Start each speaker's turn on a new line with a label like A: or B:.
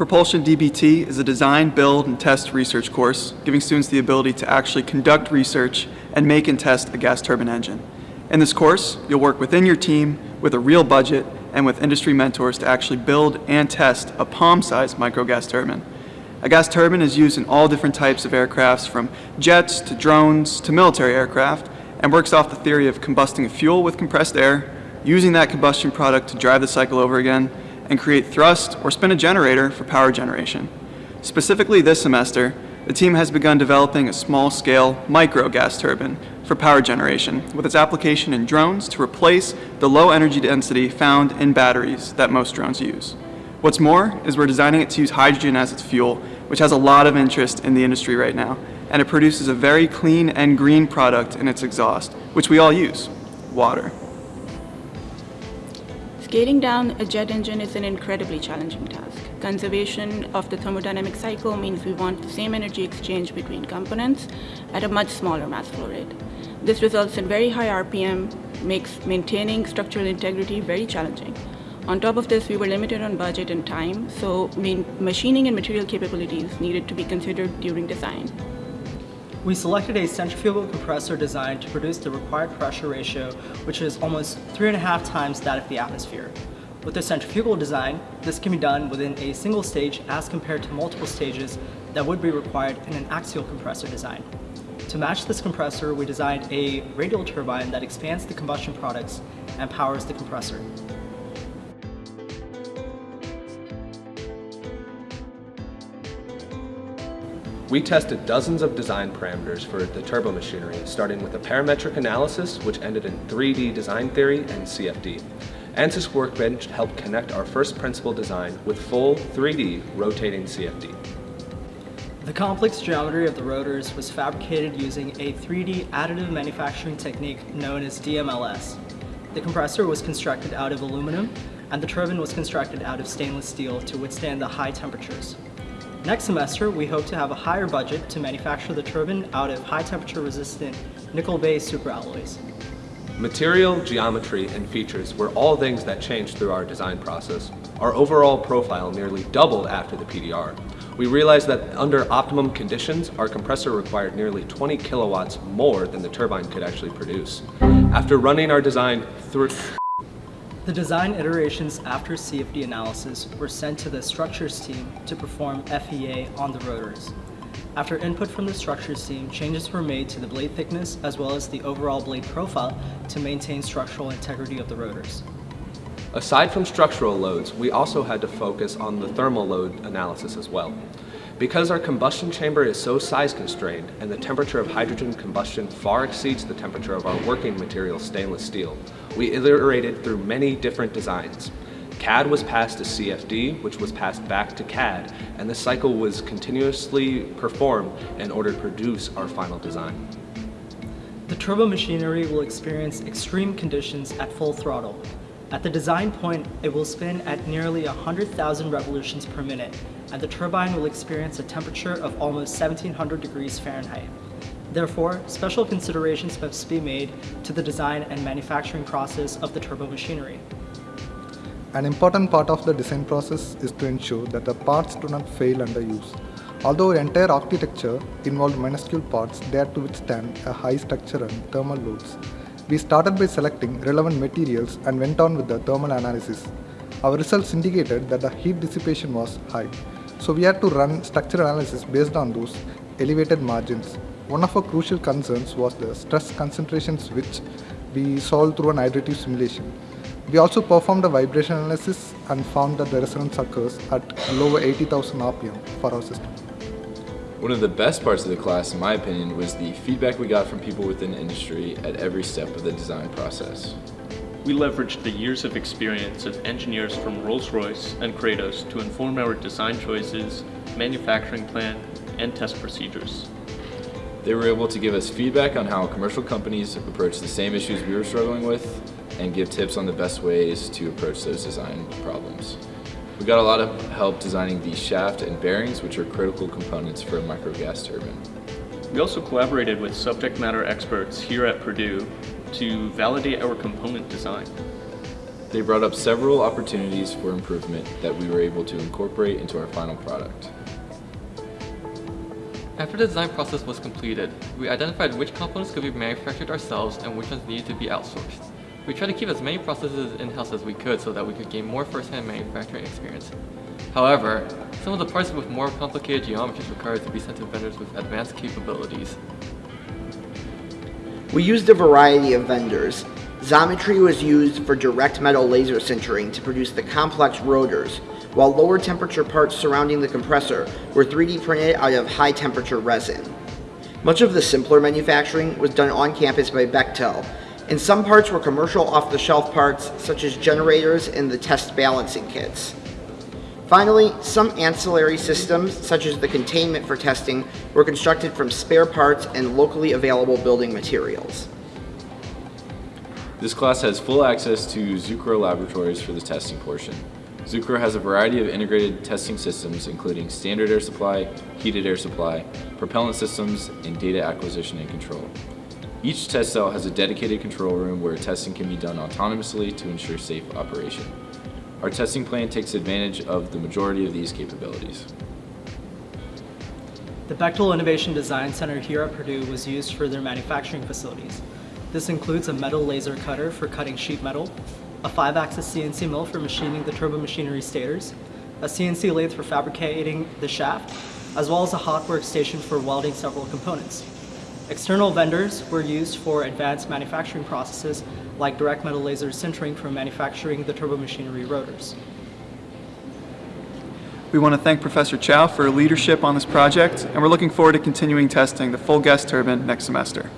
A: Propulsion DBT is a design, build, and test research course, giving students the ability to actually conduct research and make and test a gas turbine engine. In this course, you'll work within your team with a real budget and with industry mentors to actually build and test a palm-sized micro gas turbine. A gas turbine is used in all different types of aircrafts from jets to drones to military aircraft and works off the theory of combusting a fuel with compressed air, using that combustion product to drive the cycle over again, and create thrust or spin a generator for power generation. Specifically this semester, the team has begun developing a small-scale micro gas turbine for power generation with its application in drones to replace the low energy density found in batteries that most drones use. What's more is we're designing it to use hydrogen as its fuel, which has a lot of interest in the industry right now, and it produces a very clean and green product in its exhaust, which we all use, water.
B: Scaling down a jet engine is an incredibly challenging task. Conservation of the thermodynamic cycle means we want the same energy exchange between components at a much smaller mass flow rate. This results in very high RPM, makes maintaining structural integrity very challenging. On top of this, we were limited on budget and time, so machining and material capabilities needed to be considered during design.
C: We selected a centrifugal compressor design to produce the required pressure ratio, which is almost three and a half times that of the atmosphere. With a centrifugal design, this can be done within a single stage as compared to multiple stages that would be required in an axial compressor design. To match this compressor, we designed a radial turbine that expands the combustion products and powers the compressor.
D: We tested dozens of design parameters for the turbo machinery, starting with a parametric analysis, which ended in 3D design theory and CFD. ANSYS Workbench helped connect our first principle design with full 3D rotating CFD.
C: The complex geometry of the rotors was fabricated using a 3D additive manufacturing technique known as DMLS. The compressor was constructed out of aluminum, and the turbine was constructed out of stainless steel to withstand the high temperatures. Next semester, we hope to have a higher budget to manufacture the turbine out of high temperature resistant nickel-based superalloys.
D: Material, geometry, and features were all things that changed through our design process. Our overall profile nearly doubled after the PDR. We realized that under optimum conditions, our compressor required nearly 20 kilowatts more than the turbine could actually produce. After running our design through
C: the design iterations after CFD analysis were sent to the structures team to perform FEA on the rotors. After input from the structures team, changes were made to the blade thickness as well as the overall blade profile to maintain structural integrity of the rotors.
D: Aside from structural loads, we also had to focus on the thermal load analysis as well. Because our combustion chamber is so size constrained and the temperature of hydrogen combustion far exceeds the temperature of our working material stainless steel, we iterated through many different designs. CAD was passed to CFD, which was passed back to CAD, and the cycle was continuously performed in order to produce our final design.
C: The turbo machinery will experience extreme conditions at full throttle, at the design point, it will spin at nearly 100,000 revolutions per minute, and the turbine will experience a temperature of almost 1700 degrees Fahrenheit. Therefore, special considerations must be made to the design and manufacturing process of the turbo machinery.
E: An important part of the design process is to ensure that the parts do not fail under use. Although our entire architecture involved minuscule parts, they had to withstand a high structure and thermal loads. We started by selecting relevant materials and went on with the thermal analysis. Our results indicated that the heat dissipation was high, so we had to run structural analysis based on those elevated margins. One of our crucial concerns was the stress concentrations which we solved through an iterative simulation. We also performed a vibration analysis and found that the resonance occurs at lower 80,000 RPM for our system.
F: One of the best parts of the class, in my opinion, was the feedback we got from people within the industry at every step of the design process.
G: We leveraged the years of experience of engineers from Rolls-Royce and Kratos to inform our design choices, manufacturing plan, and test procedures.
F: They were able to give us feedback on how commercial companies approach the same issues we were struggling with and give tips on the best ways to approach those design problems. We got a lot of help designing the shaft and bearings, which are critical components for a micro gas turbine.
G: We also collaborated with subject matter experts here at Purdue to validate our component design.
F: They brought up several opportunities for improvement that we were able to incorporate into our final product.
H: After the design process was completed, we identified which components could be manufactured ourselves and which ones needed to be outsourced. We tried to keep as many processes in-house as we could so that we could gain more first-hand manufacturing experience. However, some of the parts with more complicated geometries required to be sent to vendors with advanced capabilities.
I: We used a variety of vendors. Xometry was used for direct metal laser sintering to produce the complex rotors, while lower temperature parts surrounding the compressor were 3D printed out of high temperature resin. Much of the simpler manufacturing was done on campus by Bechtel, and some parts were commercial off-the-shelf parts such as generators and the test balancing kits. Finally, some ancillary systems, such as the containment for testing, were constructed from spare parts and locally available building materials.
F: This class has full access to Zucrow laboratories for the testing portion. Zucrow has a variety of integrated testing systems including standard air supply, heated air supply, propellant systems, and data acquisition and control. Each test cell has a dedicated control room where testing can be done autonomously to ensure safe operation. Our testing plan takes advantage of the majority of these capabilities.
C: The Bechtel Innovation Design Center here at Purdue was used for their manufacturing facilities. This includes a metal laser cutter for cutting sheet metal, a 5-axis CNC mill for machining the turbo machinery stators, a CNC lathe for fabricating the shaft, as well as a hot workstation for welding several components. External vendors were used for advanced manufacturing processes like direct metal laser sintering for manufacturing the turbo machinery rotors.
A: We want to thank Professor Chow for leadership on this project, and we're looking forward to continuing testing the full gas turbine next semester.